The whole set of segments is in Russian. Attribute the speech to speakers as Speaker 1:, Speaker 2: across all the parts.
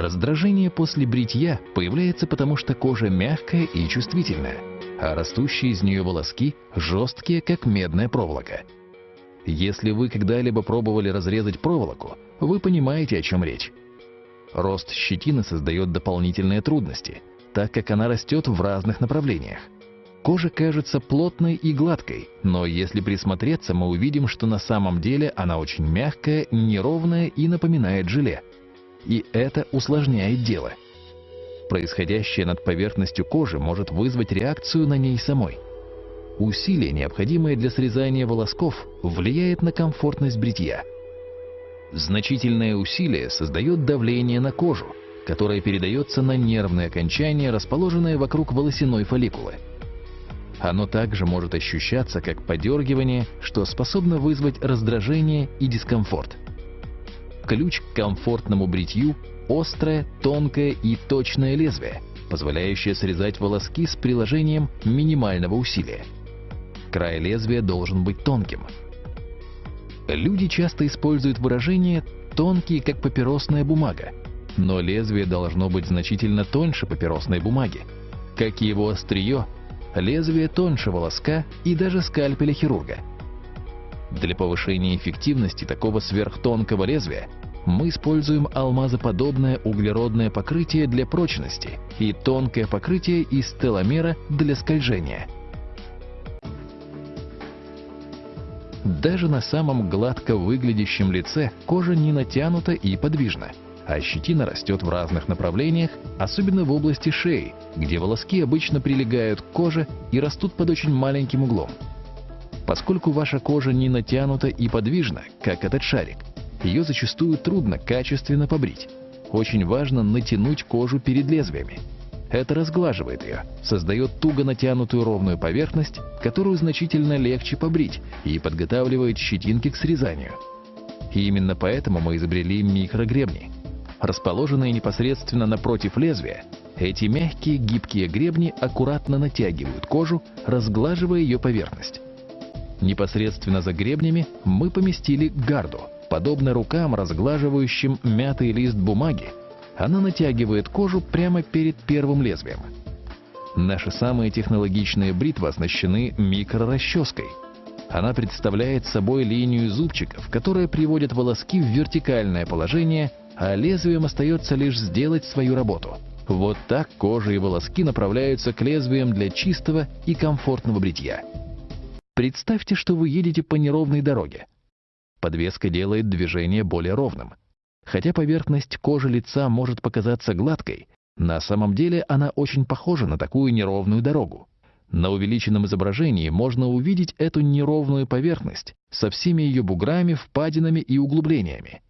Speaker 1: Раздражение после бритья появляется потому, что кожа мягкая и чувствительная, а растущие из нее волоски жесткие, как медная проволока. Если вы когда-либо пробовали разрезать проволоку, вы понимаете, о чем речь. Рост щетины создает дополнительные трудности, так как она растет в разных направлениях. Кожа кажется плотной и гладкой, но если присмотреться, мы увидим, что на самом деле она очень мягкая, неровная и напоминает желе и это усложняет дело. Происходящее над поверхностью кожи может вызвать реакцию на ней самой. Усилие, необходимое для срезания волосков, влияет на комфортность бритья. Значительное усилие создает давление на кожу, которое передается на нервные окончания, расположенные вокруг волосяной фолликулы. Оно также может ощущаться как подергивание, что способно вызвать раздражение и дискомфорт. Ключ к комфортному бритью – острое, тонкое и точное лезвие, позволяющее срезать волоски с приложением минимального усилия. Край лезвия должен быть тонким. Люди часто используют выражение «тонкий, как папиросная бумага», но лезвие должно быть значительно тоньше папиросной бумаги. Как и его острие, лезвие тоньше волоска и даже скальпеля хирурга. Для повышения эффективности такого сверхтонкого лезвия мы используем алмазоподобное углеродное покрытие для прочности и тонкое покрытие из теломера для скольжения. Даже на самом гладко выглядящем лице кожа не натянута и подвижна, а щетина растет в разных направлениях, особенно в области шеи, где волоски обычно прилегают к коже и растут под очень маленьким углом. Поскольку ваша кожа не натянута и подвижна, как этот шарик, ее зачастую трудно качественно побрить. Очень важно натянуть кожу перед лезвиями. Это разглаживает ее, создает туго натянутую ровную поверхность, которую значительно легче побрить и подготавливает щетинки к срезанию. И именно поэтому мы изобрели микрогребни. Расположенные непосредственно напротив лезвия, эти мягкие гибкие гребни аккуратно натягивают кожу, разглаживая ее поверхность. Непосредственно за гребнями мы поместили гарду – Подобно рукам, разглаживающим мятый лист бумаги, она натягивает кожу прямо перед первым лезвием. Наши самые технологичные бритвы оснащены микрорасческой. Она представляет собой линию зубчиков, которая приводит волоски в вертикальное положение, а лезвием остается лишь сделать свою работу. Вот так кожа и волоски направляются к лезвиям для чистого и комфортного бритья. Представьте, что вы едете по неровной дороге. Подвеска делает движение более ровным. Хотя поверхность кожи лица может показаться гладкой, на самом деле она очень похожа на такую неровную дорогу. На увеличенном изображении можно увидеть эту неровную поверхность со всеми ее буграми, впадинами и углублениями.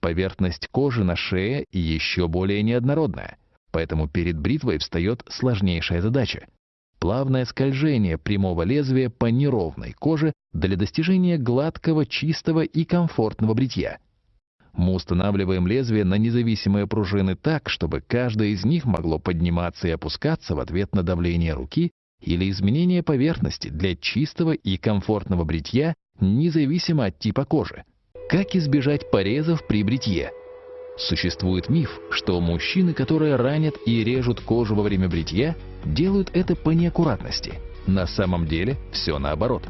Speaker 1: Поверхность кожи на шее еще более неоднородная, поэтому перед бритвой встает сложнейшая задача плавное скольжение прямого лезвия по неровной коже для достижения гладкого, чистого и комфортного бритья. Мы устанавливаем лезвие на независимые пружины так, чтобы каждое из них могло подниматься и опускаться в ответ на давление руки или изменение поверхности для чистого и комфортного бритья, независимо от типа кожи. Как избежать порезов при бритье? Существует миф, что мужчины, которые ранят и режут кожу во время бритья, делают это по неаккуратности. На самом деле все наоборот.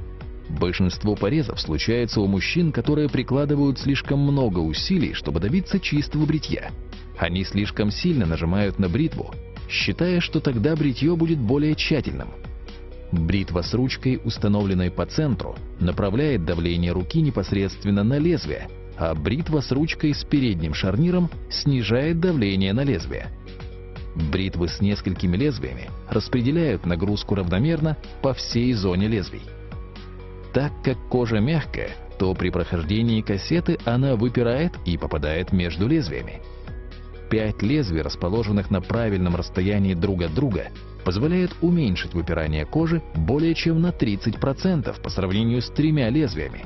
Speaker 1: Большинство порезов случается у мужчин, которые прикладывают слишком много усилий, чтобы добиться чистого бритья. Они слишком сильно нажимают на бритву, считая, что тогда бритье будет более тщательным. Бритва с ручкой, установленной по центру, направляет давление руки непосредственно на лезвие, а бритва с ручкой с передним шарниром снижает давление на лезвие. Бритвы с несколькими лезвиями распределяют нагрузку равномерно по всей зоне лезвий. Так как кожа мягкая, то при прохождении кассеты она выпирает и попадает между лезвиями. Пять лезвий, расположенных на правильном расстоянии друг от друга, позволяют уменьшить выпирание кожи более чем на 30% по сравнению с тремя лезвиями,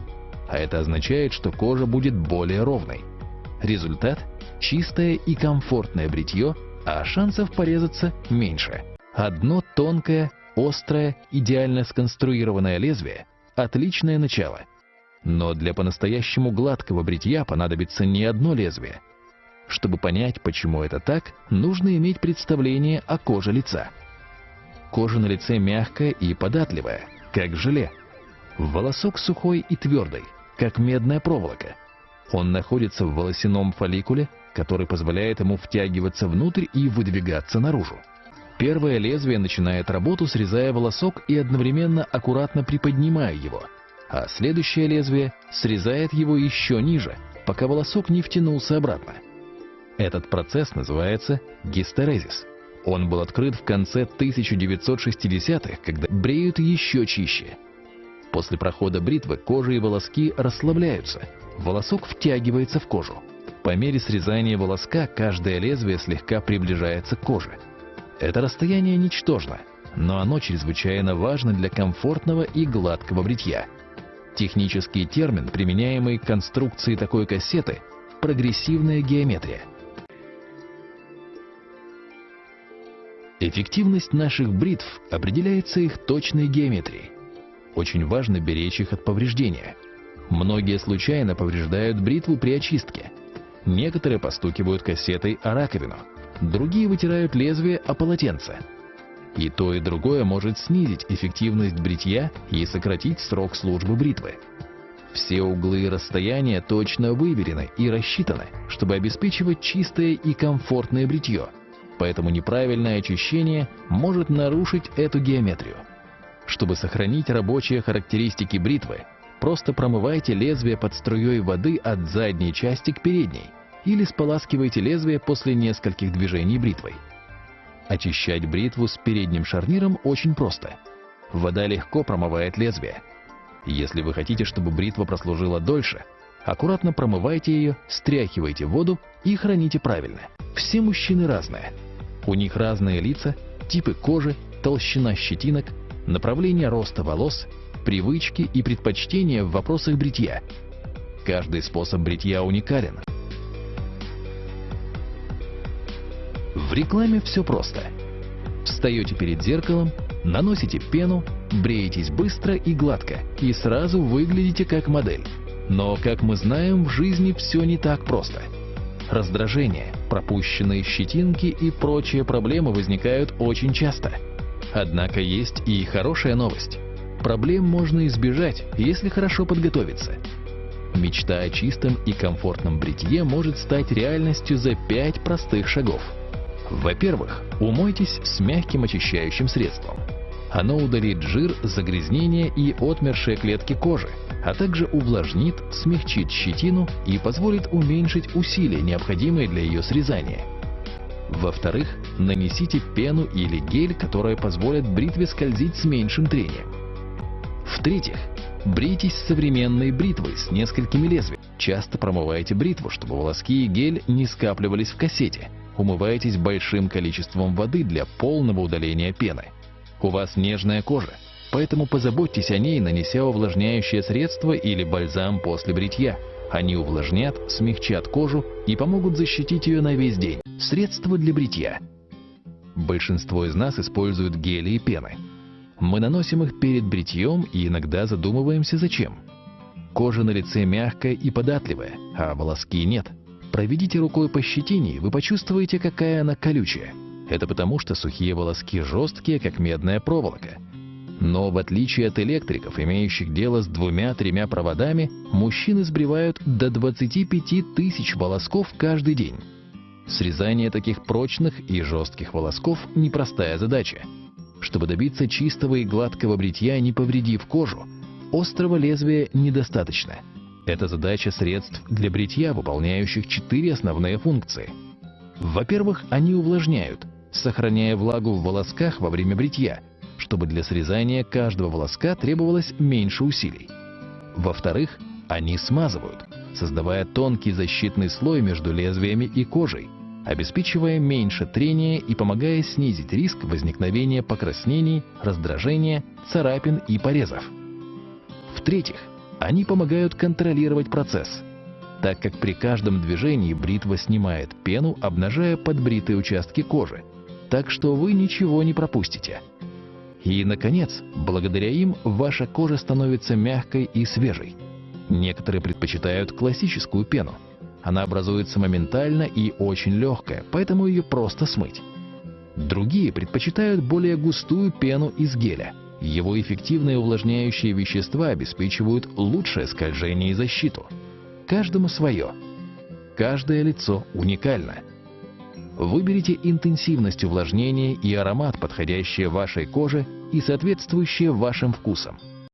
Speaker 1: а это означает, что кожа будет более ровной. Результат – чистое и комфортное бритье, а шансов порезаться меньше. Одно тонкое, острое, идеально сконструированное лезвие – отличное начало. Но для по-настоящему гладкого бритья понадобится не одно лезвие. Чтобы понять, почему это так, нужно иметь представление о коже лица. Кожа на лице мягкая и податливая, как желе. Волосок сухой и твердый, как медная проволока. Он находится в волосяном фолликуле, который позволяет ему втягиваться внутрь и выдвигаться наружу. Первое лезвие начинает работу, срезая волосок и одновременно аккуратно приподнимая его, а следующее лезвие срезает его еще ниже, пока волосок не втянулся обратно. Этот процесс называется гистерезис. Он был открыт в конце 1960-х, когда бреют еще чище. После прохода бритвы кожа и волоски расслабляются, волосок втягивается в кожу. По мере срезания волоска каждое лезвие слегка приближается к коже. Это расстояние ничтожно, но оно чрезвычайно важно для комфортного и гладкого бритья. Технический термин, применяемый к конструкции такой кассеты – прогрессивная геометрия – Эффективность наших бритв определяется их точной геометрией. Очень важно беречь их от повреждения. Многие случайно повреждают бритву при очистке. Некоторые постукивают кассетой о раковину, другие вытирают лезвие о полотенце. И то, и другое может снизить эффективность бритья и сократить срок службы бритвы. Все углы и расстояния точно выверены и рассчитаны, чтобы обеспечивать чистое и комфортное бритье – поэтому неправильное очищение может нарушить эту геометрию. Чтобы сохранить рабочие характеристики бритвы, просто промывайте лезвие под струей воды от задней части к передней или споласкивайте лезвие после нескольких движений бритвой. Очищать бритву с передним шарниром очень просто. Вода легко промывает лезвие. Если вы хотите, чтобы бритва прослужила дольше, аккуратно промывайте ее, стряхивайте воду и храните правильно. Все мужчины разные. У них разные лица, типы кожи, толщина щетинок, направление роста волос, привычки и предпочтения в вопросах бритья. Каждый способ бритья уникален. В рекламе все просто. Встаете перед зеркалом, наносите пену, бреетесь быстро и гладко, и сразу выглядите как модель. Но, как мы знаем, в жизни все не так просто. Раздражение – пропущенные щетинки и прочие проблемы возникают очень часто. Однако есть и хорошая новость. Проблем можно избежать, если хорошо подготовиться. Мечта о чистом и комфортном бритье может стать реальностью за 5 простых шагов. Во-первых, умойтесь с мягким очищающим средством. Оно удалит жир, загрязнения и отмершие клетки кожи, а также увлажнит, смягчит щетину и позволит уменьшить усилия, необходимые для ее срезания. Во-вторых, нанесите пену или гель, которые позволят бритве скользить с меньшим трением. В-третьих, брейтесь современной бритвой с несколькими лезвиями. Часто промывайте бритву, чтобы волоски и гель не скапливались в кассете. Умывайтесь большим количеством воды для полного удаления пены. У вас нежная кожа, поэтому позаботьтесь о ней, нанеся увлажняющее средство или бальзам после бритья. Они увлажнят, смягчат кожу и помогут защитить ее на весь день. Средства для бритья. Большинство из нас используют гели и пены. Мы наносим их перед бритьем и иногда задумываемся зачем. Кожа на лице мягкая и податливая, а волоски нет. Проведите рукой по щетине, и вы почувствуете, какая она колючая. Это потому, что сухие волоски жесткие, как медная проволока. Но в отличие от электриков, имеющих дело с двумя-тремя проводами, мужчины сбривают до 25 тысяч волосков каждый день. Срезание таких прочных и жестких волосков – непростая задача. Чтобы добиться чистого и гладкого бритья, не повредив кожу, острого лезвия недостаточно. Это задача средств для бритья, выполняющих четыре основные функции. Во-первых, они увлажняют, сохраняя влагу в волосках во время бритья, чтобы для срезания каждого волоска требовалось меньше усилий. Во-вторых, они смазывают, создавая тонкий защитный слой между лезвиями и кожей, обеспечивая меньше трения и помогая снизить риск возникновения покраснений, раздражения, царапин и порезов. В-третьих, они помогают контролировать процесс, так как при каждом движении бритва снимает пену, обнажая подбритые участки кожи, так что вы ничего не пропустите. И, наконец, благодаря им ваша кожа становится мягкой и свежей. Некоторые предпочитают классическую пену. Она образуется моментально и очень легкая, поэтому ее просто смыть. Другие предпочитают более густую пену из геля. Его эффективные увлажняющие вещества обеспечивают лучшее скольжение и защиту. Каждому свое. Каждое лицо уникально. Выберите интенсивность увлажнения и аромат, подходящие вашей коже и соответствующие вашим вкусам.